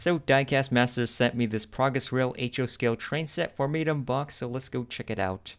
So Diecast Masters sent me this Progress Rail HO scale train set for me to unbox, so let's go check it out.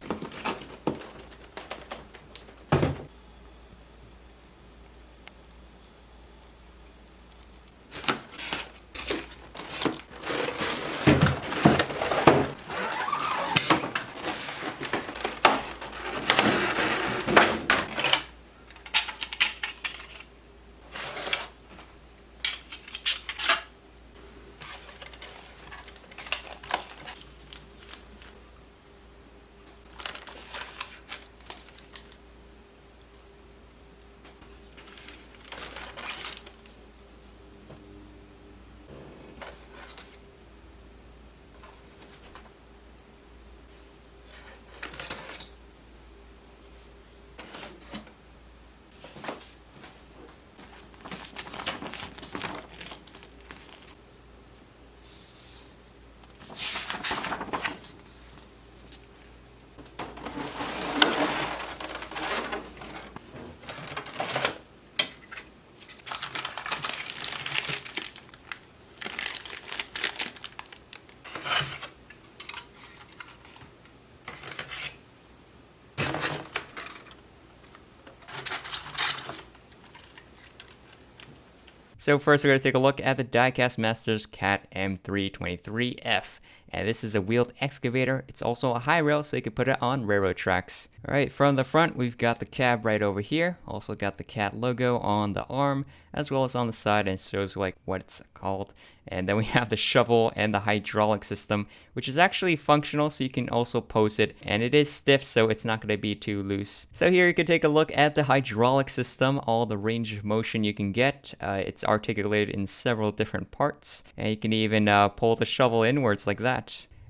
So first we're going to take a look at the Diecast Masters CAT M323F. And this is a wheeled excavator. It's also a high rail, so you can put it on railroad tracks. Alright, from the front, we've got the cab right over here. Also got the CAT logo on the arm, as well as on the side, and shows like what it's called. And then we have the shovel and the hydraulic system, which is actually functional, so you can also pose it. And it is stiff, so it's not going to be too loose. So here you can take a look at the hydraulic system, all the range of motion you can get. Uh, it's articulated in several different parts. And you can even uh, pull the shovel inwards like that.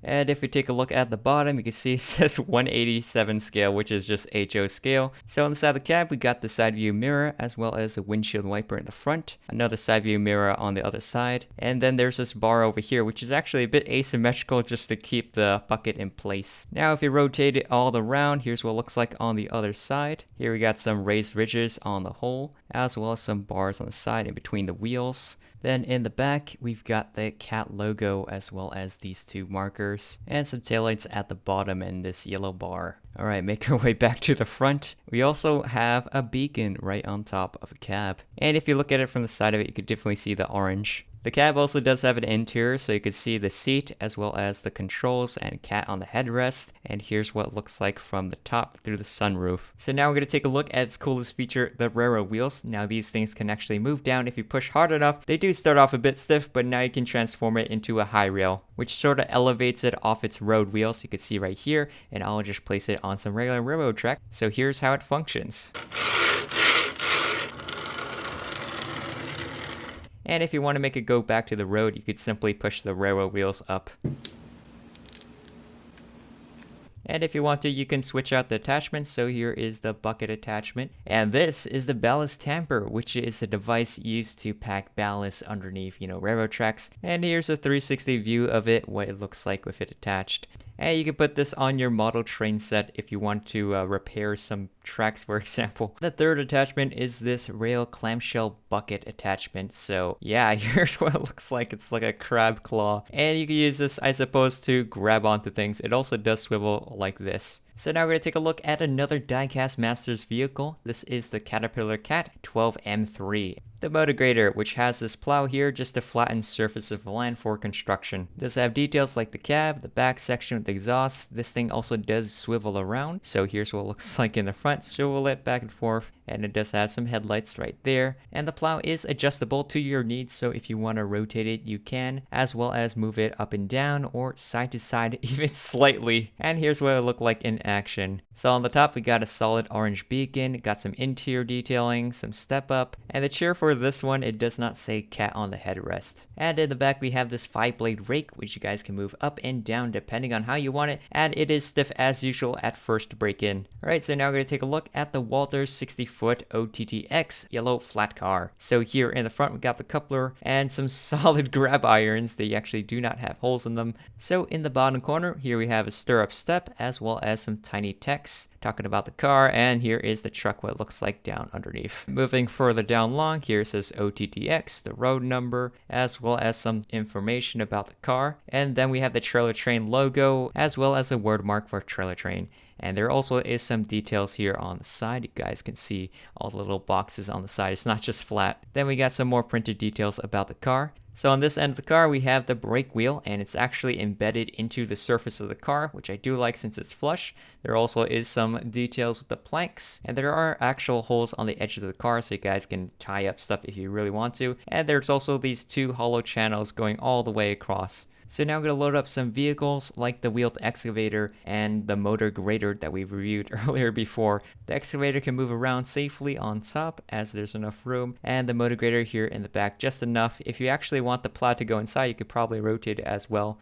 And if we take a look at the bottom, you can see it says 187 scale, which is just HO scale. So on the side of the cab, we got the side view mirror, as well as a windshield wiper in the front, another side view mirror on the other side, and then there's this bar over here, which is actually a bit asymmetrical just to keep the bucket in place. Now, if you rotate it all around, here's what it looks like on the other side. Here we got some raised ridges on the hole, as well as some bars on the side in between the wheels. Then in the back, we've got the cat logo as well as these two markers and some taillights at the bottom and this yellow bar. Alright, make our way back to the front. We also have a beacon right on top of the cab. And if you look at it from the side of it, you could definitely see the orange. The cab also does have an interior, so you can see the seat as well as the controls and cat on the headrest. And here's what it looks like from the top through the sunroof. So now we're going to take a look at its coolest feature, the railroad wheels. Now these things can actually move down if you push hard enough. They do start off a bit stiff, but now you can transform it into a high rail, which sort of elevates it off its road wheels. You can see right here, and I'll just place it on some regular railroad track. So here's how it functions. And if you want to make it go back to the road, you could simply push the railroad wheels up. And if you want to, you can switch out the attachments. So here is the bucket attachment. And this is the ballast tamper, which is a device used to pack ballast underneath, you know, railroad tracks. And here's a 360 view of it, what it looks like with it attached. And you can put this on your model train set if you want to uh, repair some tracks, for example. The third attachment is this rail clamshell bucket attachment. So yeah, here's what it looks like. It's like a crab claw. And you can use this, I suppose, to grab onto things. It also does swivel like this. So now we're going to take a look at another Diecast Masters vehicle. This is the Caterpillar Cat 12M3 the Motograder, which has this plow here just to flatten surface of land for construction. Does have details like the cab, the back section with the exhaust. This thing also does swivel around. So here's what it looks like in the front. Swivel it back and forth and it does have some headlights right there. And the plow is adjustable to your needs, so if you want to rotate it, you can, as well as move it up and down or side to side even slightly. And here's what it looked like in action. So on the top, we got a solid orange beacon, got some interior detailing, some step up, and the chair for this one, it does not say cat on the headrest. And in the back, we have this five blade rake, which you guys can move up and down depending on how you want it, and it is stiff as usual at first break in. Alright, so now we're going to take a look at the Walthers 64 foot OTTX yellow flat car. So here in the front we got the coupler and some solid grab irons. They actually do not have holes in them. So in the bottom corner here we have a stirrup step as well as some tiny text talking about the car, and here is the truck, what it looks like down underneath. Moving further down long, here says OTTX, the road number, as well as some information about the car, and then we have the trailer train logo, as well as a word mark for trailer train. And there also is some details here on the side. You guys can see all the little boxes on the side. It's not just flat. Then we got some more printed details about the car. So on this end of the car, we have the brake wheel, and it's actually embedded into the surface of the car, which I do like since it's flush. There also is some details with the planks, and there are actual holes on the edge of the car, so you guys can tie up stuff if you really want to. And there's also these two hollow channels going all the way across. So now I'm going to load up some vehicles like the wheeled excavator and the motor grader that we reviewed earlier before. The excavator can move around safely on top as there's enough room and the motor grader here in the back just enough. If you actually want the plow to go inside, you could probably rotate it as well.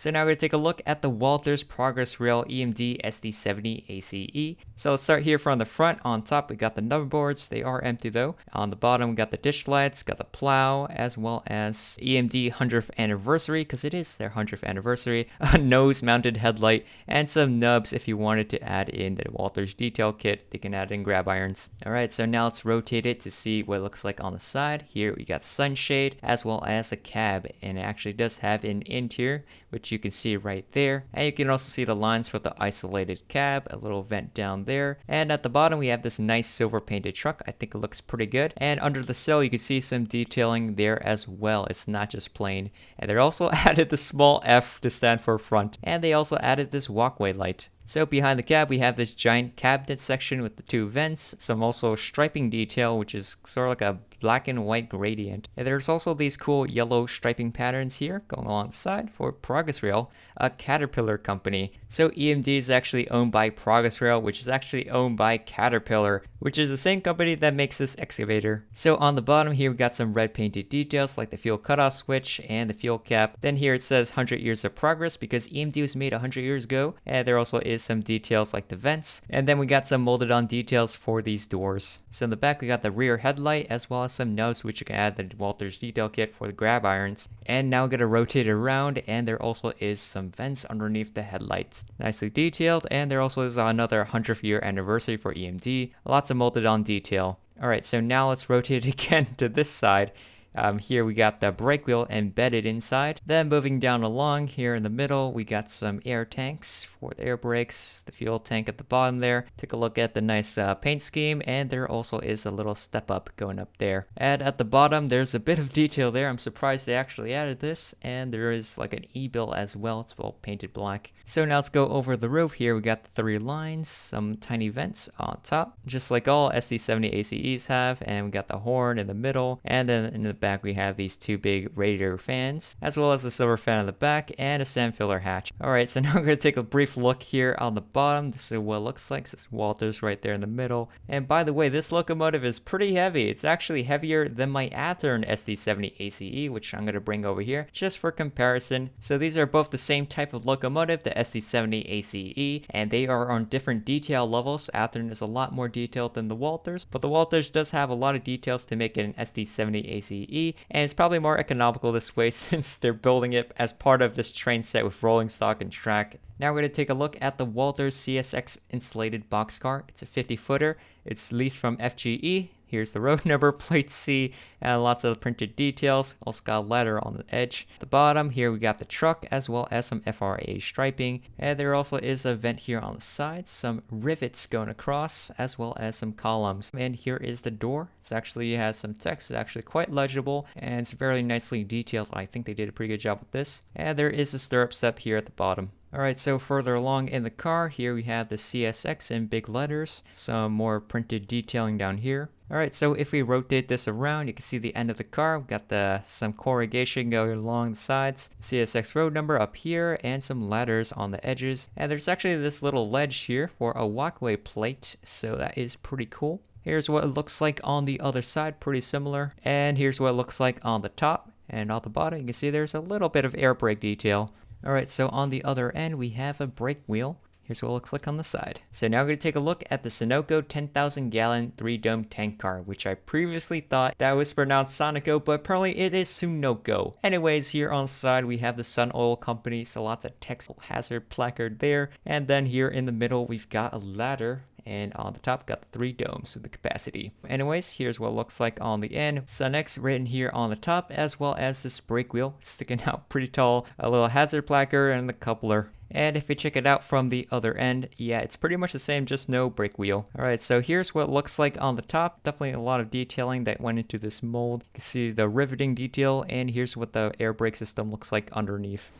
So now we're going to take a look at the Walthers Progress Rail EMD SD70 ACE. So let's start here from the front. On top we got the number boards, they are empty though. On the bottom we got the dish lights, got the plow, as well as EMD 100th anniversary, because it is their 100th anniversary, a nose mounted headlight, and some nubs if you wanted to add in the Walthers detail kit, they can add in grab irons. Alright, so now let's rotate it to see what it looks like on the side. Here we got sunshade, as well as the cab, and it actually does have an interior, you can see right there. And you can also see the lines for the isolated cab, a little vent down there. And at the bottom, we have this nice silver painted truck. I think it looks pretty good. And under the sill, you can see some detailing there as well. It's not just plain. And they also added the small F to stand for front. And they also added this walkway light. So behind the cab, we have this giant cabinet section with the two vents, some also striping detail, which is sort of like a black and white gradient. And there's also these cool yellow striping patterns here going alongside for Progress Rail, a Caterpillar company. So EMD is actually owned by Progress Rail, which is actually owned by Caterpillar, which is the same company that makes this excavator. So on the bottom here, we got some red painted details like the fuel cutoff switch and the fuel cap. Then here it says 100 years of progress because EMD was made 100 years ago. And there also is some details like the vents. And then we got some molded on details for these doors. So in the back, we got the rear headlight as well as some nubs which you can add the Walthers detail kit for the grab irons. And now I'm gonna rotate it around and there also is some vents underneath the headlights. Nicely detailed and there also is another 100th year anniversary for EMD. Lots of molded on detail. Alright, so now let's rotate it again to this side um, here we got the brake wheel embedded inside. Then moving down along here in the middle, we got some air tanks for the air brakes, the fuel tank at the bottom there. Take a look at the nice uh, paint scheme, and there also is a little step up going up there. And at the bottom, there's a bit of detail there. I'm surprised they actually added this, and there is like an e-bill as well. It's all painted black. So now let's go over the roof here. We got the three lines, some tiny vents on top, just like all SD70 ACEs have, and we got the horn in the middle, and then in the back we have these two big radiator fans, as well as a silver fan on the back and a sand filler hatch. Alright, so now I'm going to take a brief look here on the bottom. This is what it looks like. This is Walthers right there in the middle. And by the way, this locomotive is pretty heavy. It's actually heavier than my Athearn SD70 ACE, which I'm going to bring over here just for comparison. So these are both the same type of locomotive, the SD70 ACE, and they are on different detail levels. Athearn is a lot more detailed than the Walthers, but the Walthers does have a lot of details to make it an SD70 ACE and it's probably more economical this way since they're building it as part of this train set with rolling stock and track. Now we're going to take a look at the Walthers CSX insulated boxcar. It's a 50 footer. It's leased from FGE. Here's the road number, plate C, and lots of printed details. Also got a letter on the edge. At the bottom here we got the truck as well as some FRA striping. And there also is a vent here on the side, some rivets going across as well as some columns. And here is the door. It's actually has some text. It's actually quite legible and it's very nicely detailed. I think they did a pretty good job with this. And there is a stirrup step here at the bottom. Alright, so further along in the car, here we have the CSX in big letters, some more printed detailing down here. Alright, so if we rotate this around, you can see the end of the car. We've got the some corrugation going along the sides, CSX road number up here, and some ladders on the edges. And there's actually this little ledge here for a walkway plate, so that is pretty cool. Here's what it looks like on the other side, pretty similar. And here's what it looks like on the top. And on the bottom, you can see there's a little bit of air brake detail. Alright, so on the other end, we have a brake wheel. Here's what it looks like on the side. So now we're going to take a look at the Sunoco 10,000 gallon 3 dome tank car, which I previously thought that was pronounced Sonico, but apparently it is Sunoco. Anyways, here on the side we have the Sun Oil Company, so lots of text hazard placard there. And then here in the middle we've got a ladder and on the top got the three domes with the capacity. Anyways, here's what it looks like on the end. Sunex written here on the top as well as this brake wheel sticking out pretty tall, a little hazard placard and the coupler. And if we check it out from the other end, yeah, it's pretty much the same, just no brake wheel. Alright, so here's what looks like on the top. Definitely a lot of detailing that went into this mold. You can see the riveting detail, and here's what the air brake system looks like underneath.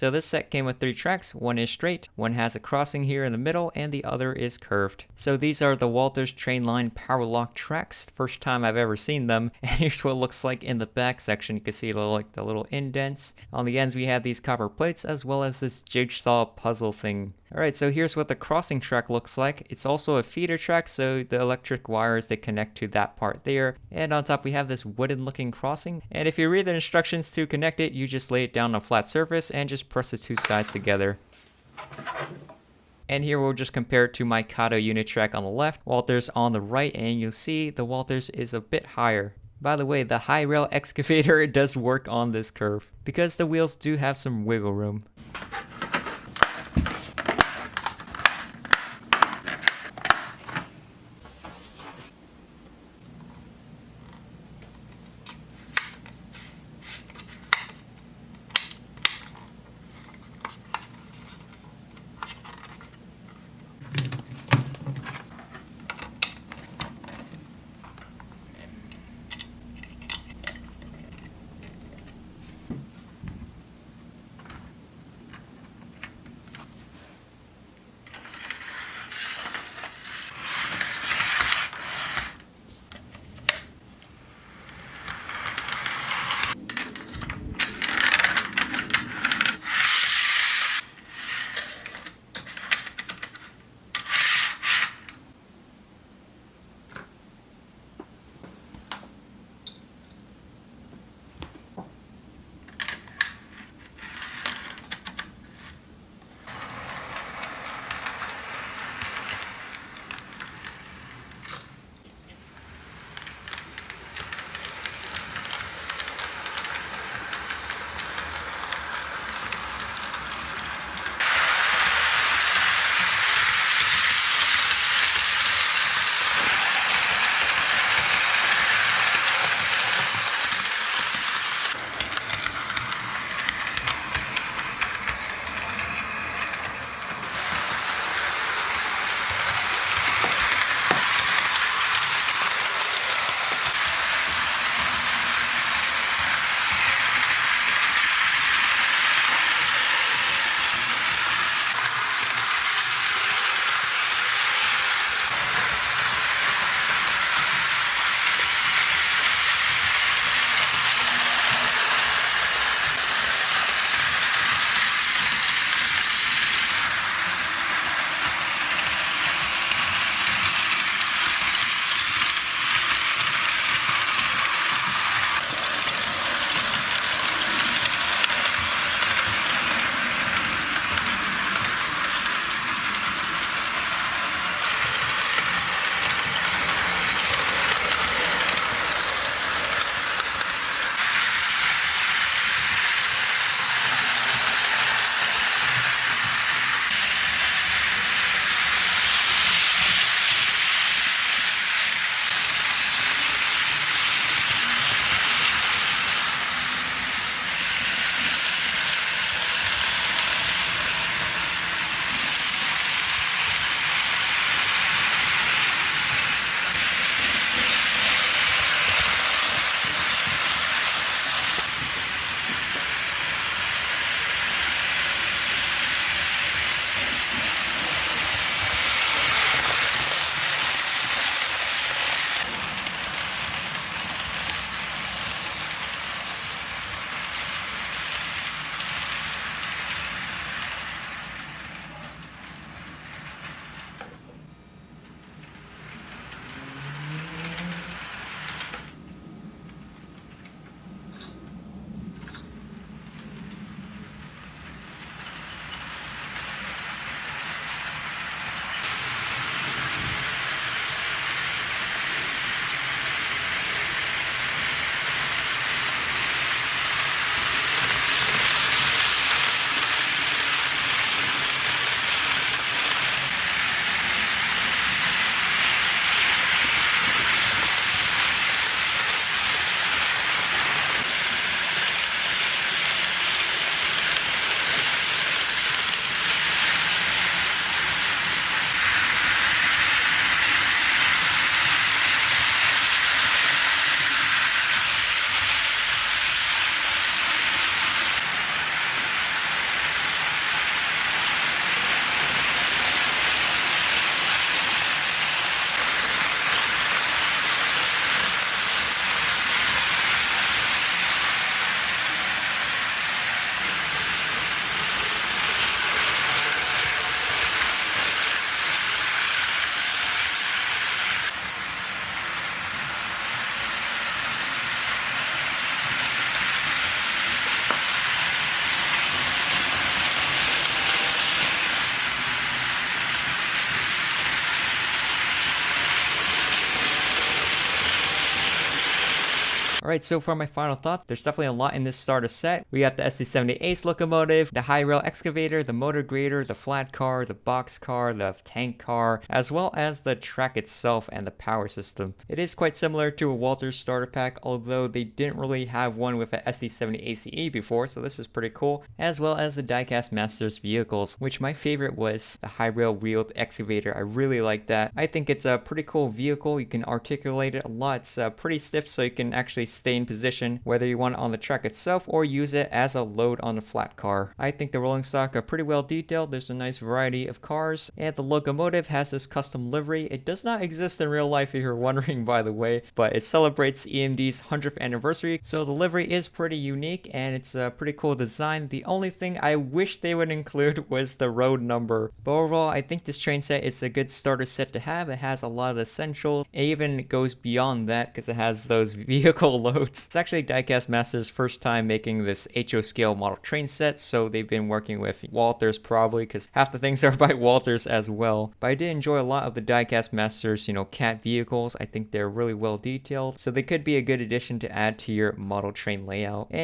So this set came with three tracks, one is straight, one has a crossing here in the middle, and the other is curved. So these are the Walthers Trainline Powerlock tracks, first time I've ever seen them, and here's what it looks like in the back section. You can see the, like the little indents. On the ends we have these copper plates as well as this jigsaw puzzle thing Alright, so here's what the crossing track looks like. It's also a feeder track, so the electric wires they connect to that part there. And on top we have this wooden looking crossing. And if you read the instructions to connect it, you just lay it down on a flat surface and just press the two sides together. And here we'll just compare it to my Kato Unitrack on the left, Walthers on the right, and you'll see the Walthers is a bit higher. By the way, the high rail excavator does work on this curve, because the wheels do have some wiggle room. Alright, so for my final thoughts, there's definitely a lot in this starter set. We got the SD70 Ace locomotive, the high rail excavator, the motor grader, the flat car, the box car, the tank car, as well as the track itself and the power system. It is quite similar to a Walthers starter pack, although they didn't really have one with a SD70 ACE before, so this is pretty cool, as well as the Diecast Masters vehicles, which my favorite was the high rail wheeled excavator. I really like that. I think it's a pretty cool vehicle. You can articulate it a lot. It's uh, pretty stiff, so you can actually stay in position, whether you want it on the track itself or use it as a load on a flat car. I think the rolling stock are pretty well detailed. There's a nice variety of cars, and the locomotive has this custom livery. It does not exist in real life if you're wondering, by the way, but it celebrates EMD's 100th anniversary, so the livery is pretty unique and it's a pretty cool design. The only thing I wish they would include was the road number. But overall, I think this train set is a good starter set to have. It has a lot of essentials. It even goes beyond that because it has those vehicle loads. It's actually Diecast Masters' first time making this HO scale model train set, so they've been working with Walthers probably because half the things are by Walthers as well. But I did enjoy a lot of the Diecast Masters, you know, cat vehicles. I think they're really well detailed, so they could be a good addition to add to your model train layout. And